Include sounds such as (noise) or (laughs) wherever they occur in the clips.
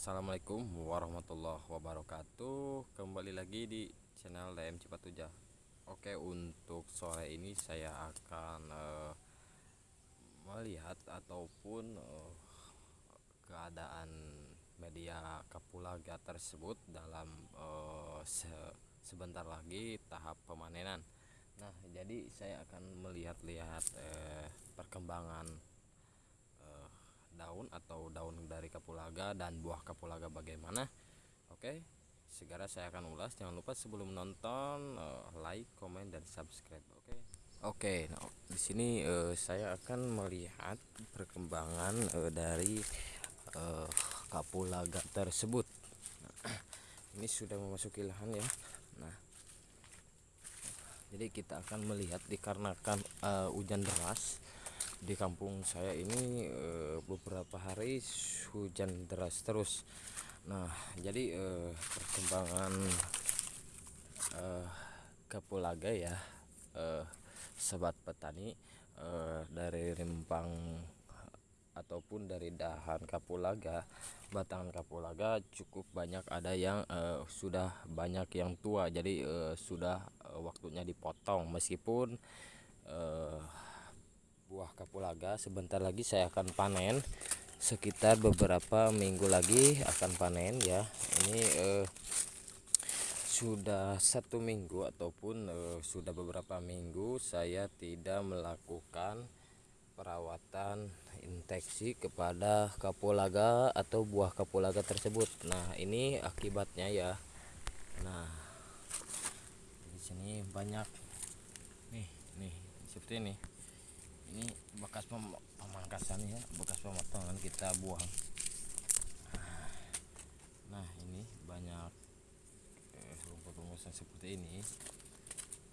Assalamualaikum warahmatullahi wabarakatuh. Kembali lagi di channel DM Cipatuja. Oke, untuk sore ini saya akan uh, melihat ataupun uh, keadaan media kapulaga tersebut dalam uh, se sebentar lagi tahap pemanenan. Nah, jadi saya akan melihat-lihat uh, perkembangan daun atau daun dari kapulaga dan buah kapulaga bagaimana oke? Segera saya akan ulas jangan lupa sebelum menonton uh, like comment dan subscribe oke? Oke nah, di sini uh, saya akan melihat perkembangan uh, dari uh, kapulaga tersebut. Nah, (clears throat) ini sudah memasuki lahan ya. Nah jadi kita akan melihat dikarenakan uh, hujan deras di kampung saya ini e, beberapa hari hujan deras terus. Nah jadi e, perkembangan e, kapulaga ya e, sobat petani e, dari rimpang ataupun dari dahan kapulaga batangan kapulaga cukup banyak ada yang e, sudah banyak yang tua. Jadi e, sudah waktunya dipotong. Meskipun e, buah kapulaga. Sebentar lagi saya akan panen. Sekitar beberapa minggu lagi akan panen ya. Ini eh, sudah satu minggu ataupun eh, sudah beberapa minggu saya tidak melakukan perawatan infeksi kepada kapulaga atau buah kapulaga tersebut. Nah ini akibatnya ya. Nah di sini banyak. Nih nih seperti ini ini bekas pem pemangkasan ya bekas pemotongan kita buang. Nah ini banyak eh, rumput-rumput seperti ini.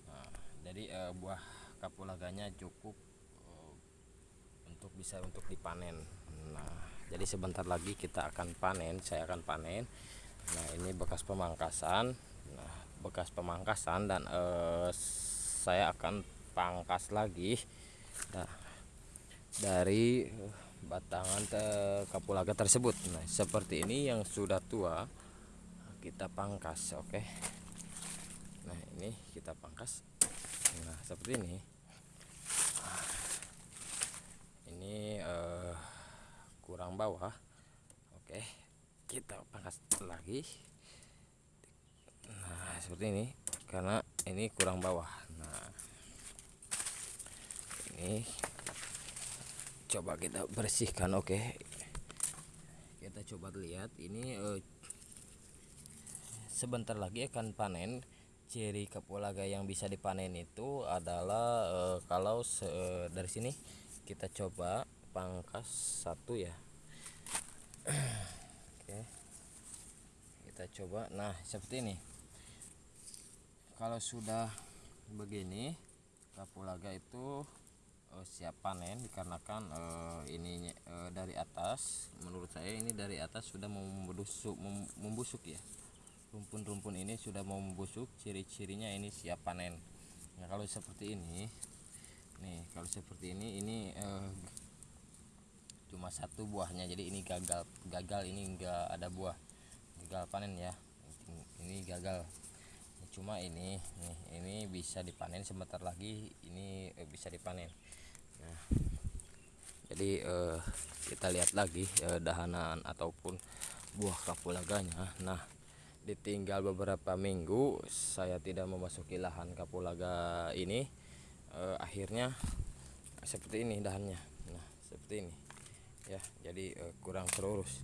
Nah, jadi eh, buah kapulaganya cukup eh, untuk bisa untuk dipanen. Nah jadi sebentar lagi kita akan panen saya akan panen. Nah ini bekas pemangkasan. Nah bekas pemangkasan dan eh, saya akan pangkas lagi nah, dari eh, batangan te kapulaga tersebut. Nah seperti ini yang sudah tua kita pangkas oke? Okay? nah ini kita pangkas. Nah seperti ini. Ini uh, kurang bawah oke? Okay. kita pangkas lagi. Nah seperti ini karena ini kurang bawah ini coba kita bersihkan oke. Kita coba lihat ini uh, sebentar lagi akan panen. Ciri kapulaga yang bisa dipanen itu adalah uh, kalau uh, dari sini kita coba pangkas satu ya. Oke. Kita coba nah seperti ini. Kalau sudah begini kapulaga itu uh, siap panen dikarenakan uh, ini uh, dari atas menurut saya ini dari atas sudah membusuk membusuk ya. Rumpun-rumpun ini sudah mau membusuk ciri-cirinya ini siap panen. Nah kalau seperti ini nih kalau seperti ini ini uh, cuma satu buahnya jadi ini gagal gagal ini enggak ada buah. Gagal panen ya ini gagal cuma ini nih ini bisa dipanen sebentar lagi ini bisa dipanen. Nah jadi eh, kita lihat lagi eh, dahanan ataupun buah kapulaganya. Nah ditinggal beberapa minggu saya tidak memasuki lahan kapulaga ini eh, akhirnya seperti ini dahannya. Nah seperti ini. Ya jadi eh, kurang terurus.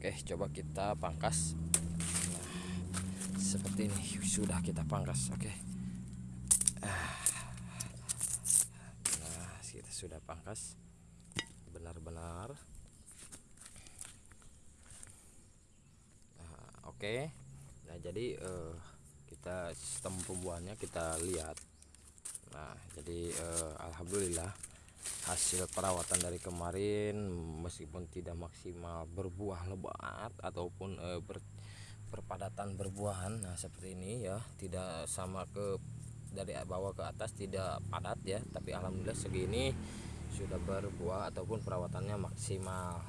Oke coba kita pangkas seperti ini. Sudah kita pangkas oke. Ah sudah pangkas. Benar-benar. Nah, oke. Okay. nah jadi uh, kita sistem pembuahannya kita lihat. Nah jadi uh, Alhamdulillah hasil perawatan dari kemarin meskipun tidak maksimal berbuah lebat ataupun uh, ber, perpadatan berbuahan nah seperti ini ya. Tidak sama ke dari bawah ke atas tidak padat ya. Tapi alhamdulillah segini sudah berbuah ataupun perawatannya maksimal.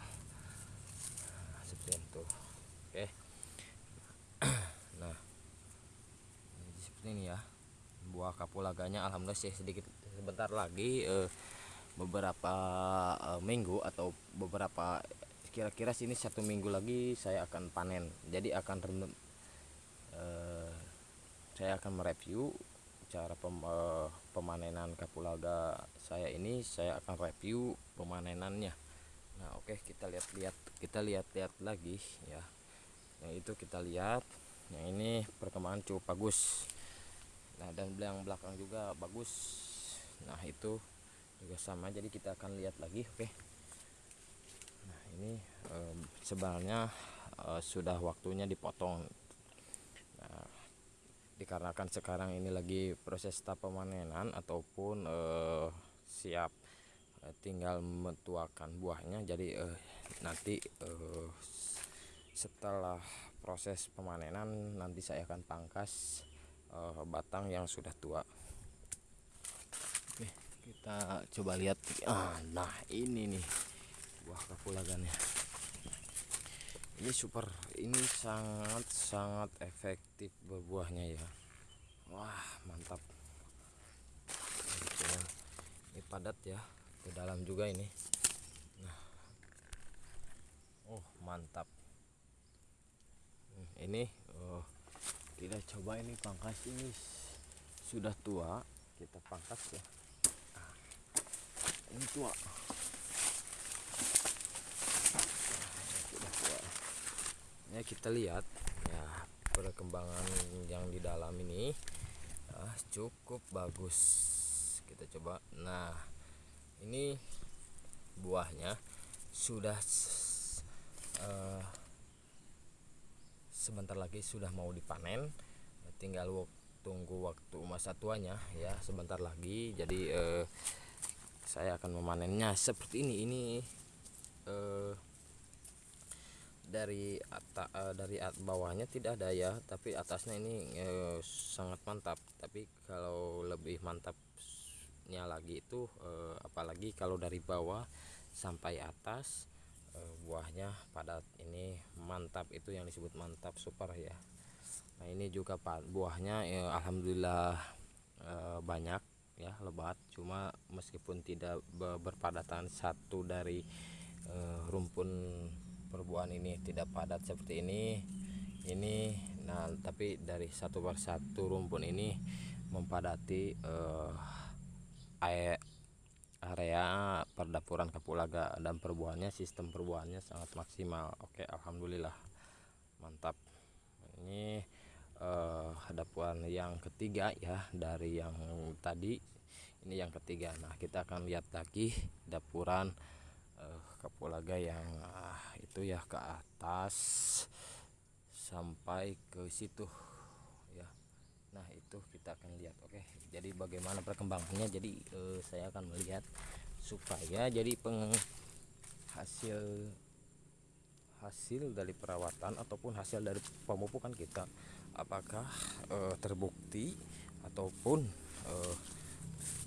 Nah, seperti tuh oke. (clears throat) Nah seperti ini ya. Buah kapulaganya alhamdulillah sih sedikit sebentar lagi eh, beberapa eh, minggu atau beberapa kira-kira sini satu minggu lagi saya akan panen. Jadi akan eh, saya akan mereview cara pem, eh, pemanenan kapulaga saya ini. Saya akan review pemanenannya. Nah oke okay, kita lihat-lihat kita lihat-lihat lagi ya. Yang itu kita lihat. Yang ini perkembangan cukup bagus. Nah dan yang belakang juga bagus. Nah itu juga sama. Jadi kita akan lihat lagi oke. okay ini eh, sebenarnya eh, sudah waktunya dipotong. Nah, dikarenakan sekarang ini lagi proses tahap pemanenan ataupun eh, siap eh, tinggal metuakan buahnya. Jadi eh, nanti eh, setelah proses pemanenan nanti saya akan pangkas eh, batang yang sudah tua. Oke kita coba lihat. Ah, nah ini nih buah kapulagannya ini super ini sangat sangat efektif berbuahnya ya. Wah mantap. Ini padat ya ke dalam juga ini. Nah. Oh mantap. Hmm, ini oh, kita coba ini pangkas ini. Sudah tua kita pangkas ya. Nah, ini tua ya kita lihat ya perkembangan yang di dalam ini ya, cukup bagus. Kita coba. Nah ini buahnya sudah uh, sebentar lagi sudah mau dipanen. Tinggal tunggu waktu masa tuanya ya sebentar lagi. Jadi uh, saya akan memanennya seperti ini. Ini uh, dari atas uh, dari at bawahnya tidak ada ya tapi atasnya ini uh, sangat mantap. Tapi kalau lebih mantapnya lagi itu uh, apalagi kalau dari bawah sampai atas uh, buahnya padat. Ini mantap itu yang disebut mantap super ya. Nah ini juga buahnya ya, alhamdulillah uh, banyak ya lebat. Cuma meskipun tidak berpadatan satu dari uh, rumpun perbuahan ini tidak padat seperti ini ini nah tapi dari satu persatu rumpun ini mempadati uh, area perdapuran Kapulaga dan perbuahannya sistem perbuahannya sangat maksimal. Oke Alhamdulillah. Mantap. Ini uh, dapuran yang ketiga ya dari yang tadi. Ini yang ketiga. Nah kita akan lihat lagi dapuran uh, Kapulaga yang uh, itu ya ke atas sampai ke situ ya. Nah itu kita akan lihat oke. Jadi bagaimana perkembangannya? Jadi eh, saya akan melihat supaya jadi penghasil hasil dari perawatan ataupun hasil dari pemupukan kita apakah eh, terbukti ataupun eh,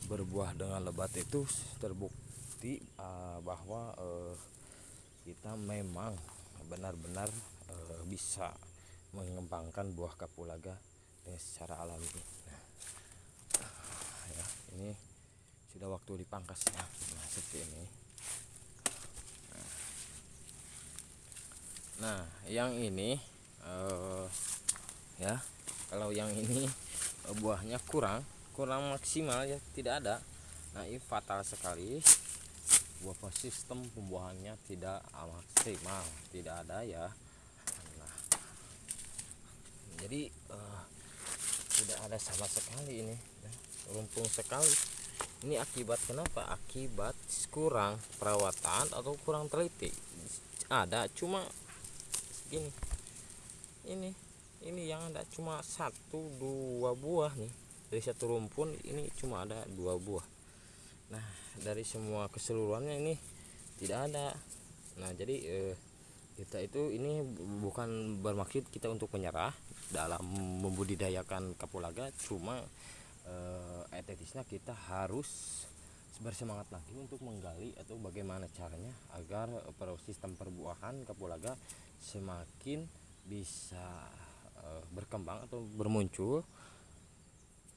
berbuah dengan lebat itu terbukti uh, bahwa uh, kita memang benar-benar e, bisa mengembangkan buah kapulaga dengan secara alami. Nah, ya ini sudah waktu dipangkas ya nah seperti ini. Nah yang ini uh, ya kalau yang ini buahnya kurang kurang maksimal ya tidak ada. Nah ini fatal sekali beberapa sistem pembuahannya tidak maksimal tidak ada ya. Nah, jadi uh, tidak ada sama sekali ini ya. rumpung sekali. Ini akibat kenapa? Akibat kurang perawatan atau kurang teliti. Ada cuma gini. Ini ini yang ada cuma satu dua buah nih. Dari satu rumpun ini cuma ada dua buah nah dari semua keseluruhannya ini tidak ada. Nah jadi eh, kita itu ini bukan bermaksud kita untuk menyerah dalam membudidayakan kapulaga cuma eh, etetisnya kita harus bersemangat lagi untuk menggali atau bagaimana caranya agar sistem perbuahan kapulaga semakin bisa uh, berkembang atau bermuncul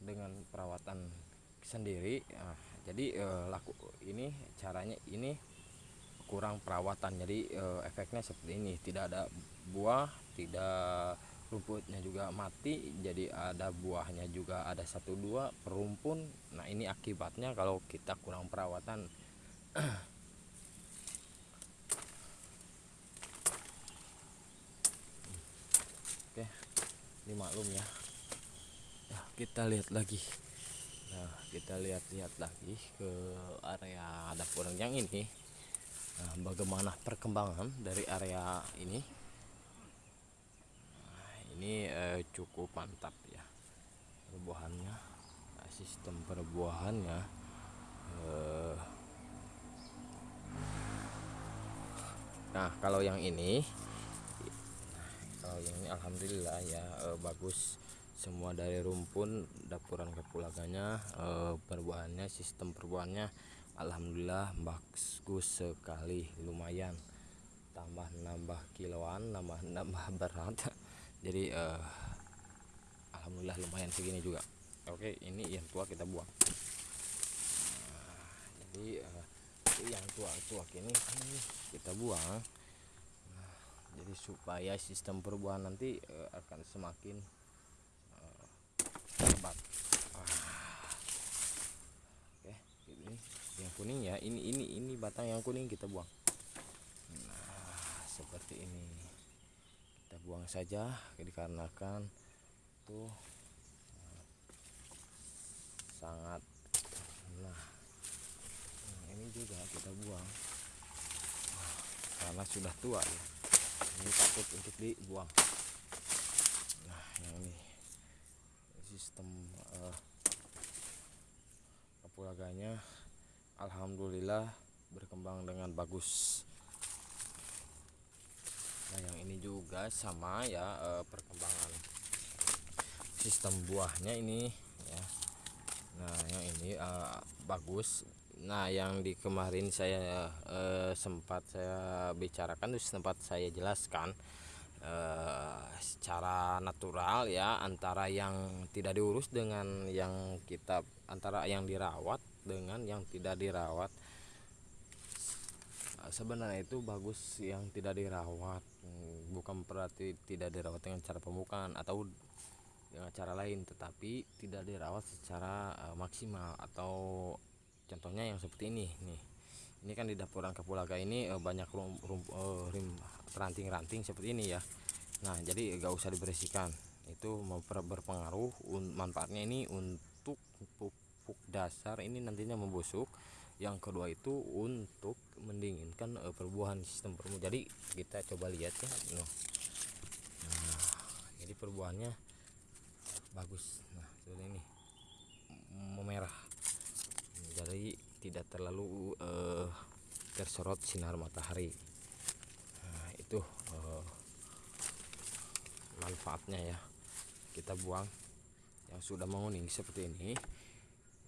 dengan perawatan sendiri. Nah, jadi uh, laku ini caranya ini kurang perawatan. Jadi uh, efeknya seperti ini. Tidak ada buah tidak rumputnya juga mati. Jadi ada buahnya juga ada satu dua perumpun. Nah ini akibatnya kalau kita kurang perawatan. (clears throat) Oke ini maklum ya. Nah, kita lihat lagi kita lihat-lihat lagi ke area dapur yang ini. Nah, bagaimana perkembangan dari area ini? Ini eh, cukup mantap ya perbuahannya. Nah, sistem perbuahannya eh, nah kalau yang ini kalau yang ini alhamdulillah ya eh, bagus semua dari rumpun dapuran kepulaganya eh, perbuahannya sistem perbuahannya alhamdulillah bagus sekali lumayan. Tambah nambah kiloan nambah (laughs) nambah berat. Jadi uh, alhamdulillah lumayan segini juga. Oke ini yang tua kita buang. Nah, jadi uh, yang tua-tua ini kita buang. Nah, jadi supaya sistem perubahan nanti akan semakin oke ini yang kuning ya ini ini ini batang yang kuning kita buang. Nah seperti ini. Kita buang saja dikarenakan tuh sangat nah ini juga kita buang. Karena sudah tua ya. Ini takut untuk dibuang. Nah yang ini sistem uh, kapulaganya Alhamdulillah berkembang dengan bagus. Nah yang ini juga sama ya eh, perkembangan sistem buahnya ini ya. Nah yang ini eh, bagus. Nah yang di kemarin saya eh, sempat saya bicarakan itu sempat saya jelaskan eh, secara natural ya antara yang tidak diurus dengan yang kita antara yang dirawat dengan yang tidak dirawat. Sebenarnya itu bagus yang tidak dirawat bukan berarti tidak dirawat dengan cara pemukaan atau dengan cara lain tetapi tidak dirawat secara uh, maksimal atau contohnya yang seperti ini nih ini kan di dapuran kapulaga ini uh, banyak rum, rum, uh, rim ranting-ranting seperti ini ya. Nah jadi gak usah dibersihkan. Itu berpengaruh manfaatnya ini untuk pupuk dasar ini nantinya membusuk. Yang kedua itu untuk mendinginkan uh, perbuahan sistem perbuahan jadi kita coba lihat ya. Nah, jadi perbuahannya bagus. Nah seperti ini. Memerah. Jadi tidak terlalu uh, terserot sinar matahari. Nah, itu uh, manfaatnya ya. Kita buang yang sudah menguning seperti ini.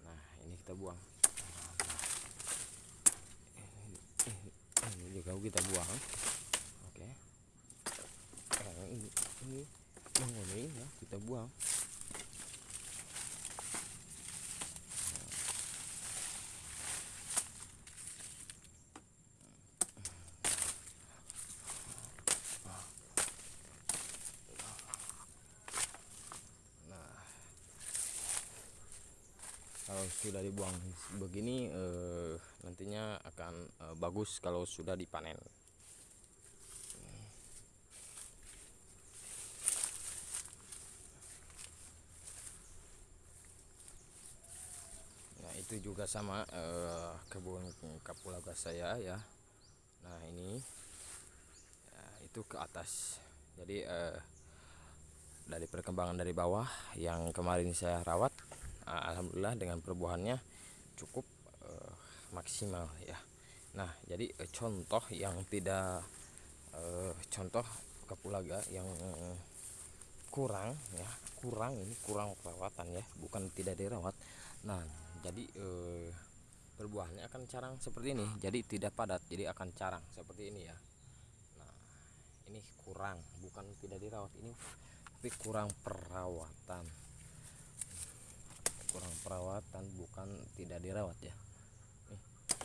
Nah ini kita buang. Juga kita buang. Oke. Nah, ini ini ini ya kita buang kalau sudah dibuang begini eh, nantinya akan eh, bagus kalau sudah dipanen. Nah itu juga sama eh, kebun kapulaga saya ya. Nah ini ya, itu ke atas. Jadi eh, dari perkembangan dari bawah yang kemarin saya rawat alhamdulillah dengan perbuahannya cukup uh, maksimal ya. Nah jadi uh, contoh yang tidak uh, contoh kapulaga yang kurang ya kurang ini kurang perawatan ya bukan tidak dirawat. Nah jadi uh, perbuahannya akan carang seperti ini jadi tidak padat jadi akan carang seperti ini ya. Nah ini kurang bukan tidak dirawat ini tapi kurang perawatan kurang perawatan bukan tidak dirawat ya?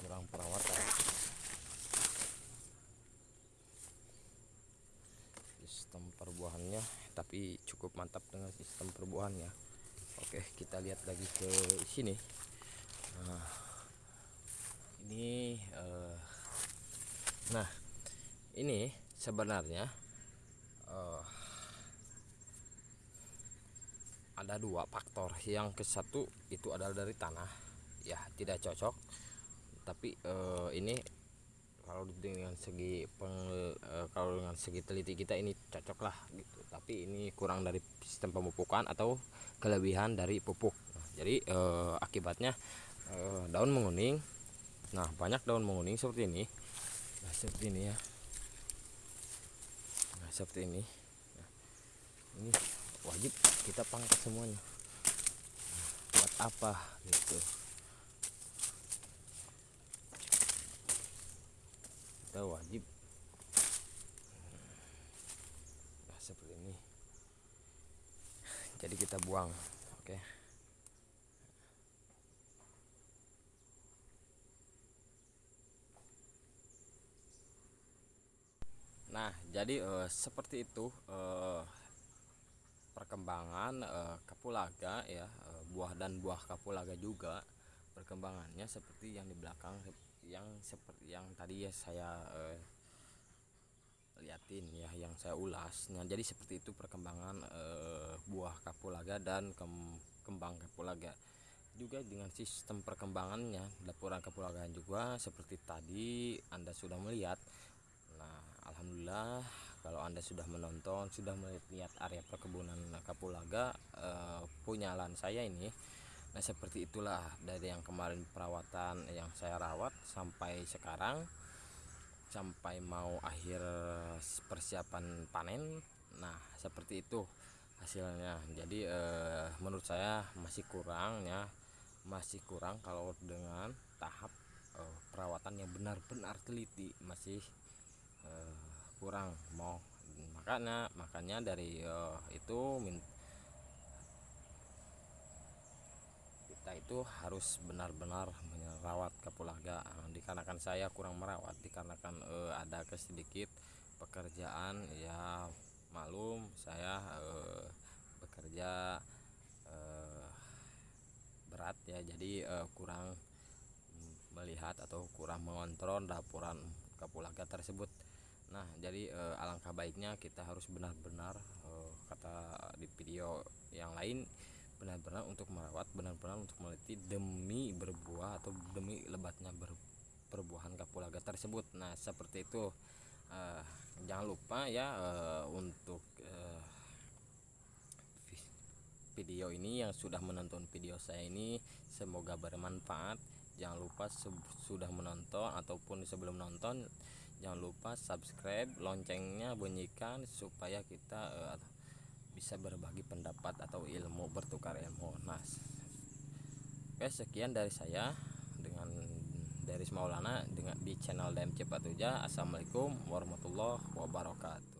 Kurang perawatan. Sistem perbuahannya tapi cukup mantap dengan sistem perbuahannya. Oke kita lihat lagi ke sini. Nah ini uh, nah ini sebenarnya uh, ada dua faktor. Yang ke satu itu adalah dari tanah. Ya tidak cocok. Tapi uh, ini kalau dengan segi peng, uh, kalau dengan segi teliti kita ini cocok lah gitu. Tapi ini kurang dari sistem pemupukan atau kelebihan dari pupuk. Nah, jadi uh, akibatnya uh, daun menguning. Nah banyak daun menguning seperti ini. Nah seperti ini ya. Nah seperti ini. Nah, ini wajib kita pangkat semuanya. Buat apa gitu? Kita wajib. Nah seperti ini. Jadi kita buang oke? Okay. Nah, jadi uh, seperti itu uh, perkembangan uh, kapulaga ya uh, buah dan buah kapulaga juga perkembangannya seperti yang di belakang yang seperti yang tadi ya saya uh, liatin ya yang saya ulas. Nah jadi seperti itu perkembangan uh, buah kapulaga dan kem kembang kapulaga. Juga dengan sistem perkembangannya laporan kapulaga juga seperti tadi anda sudah melihat. Nah alhamdulillah kalau anda sudah menonton sudah melihat area perkebunan kapulaga eh, punya lahan saya ini. Nah seperti itulah dari yang kemarin perawatan yang saya rawat sampai sekarang sampai mau akhir persiapan panen. Nah seperti itu hasilnya. Jadi eh, menurut saya masih kurang ya masih kurang kalau dengan tahap eh, perawatan yang benar-benar teliti masih eh, kurang mau. Makanya makanya dari uh, itu kita itu harus benar-benar merawat kapulaga dikarenakan saya kurang merawat dikarenakan uh, ada kesedikit pekerjaan ya malum saya uh, bekerja uh, berat ya. Jadi uh, kurang melihat atau kurang mengontrol laporan kapulaga tersebut Nah, jadi uh, alangkah baiknya kita harus benar-benar uh, kata di video yang lain benar-benar untuk merawat, benar-benar untuk meliti demi berbuah atau demi lebatnya ber, perbuahan kapulaga tersebut. Nah, seperti itu. Uh, jangan lupa ya uh, untuk uh, video ini yang sudah menonton video saya ini semoga bermanfaat. Jangan lupa sudah menonton ataupun sebelum nonton jangan lupa subscribe loncengnya bunyikan supaya kita uh, bisa berbagi pendapat atau ilmu bertukar ilmu. Nah oke sekian dari saya dengan dari Maulana dengan di channel DM Cepat Uja Assalamualaikum warahmatullahi wabarakatuh.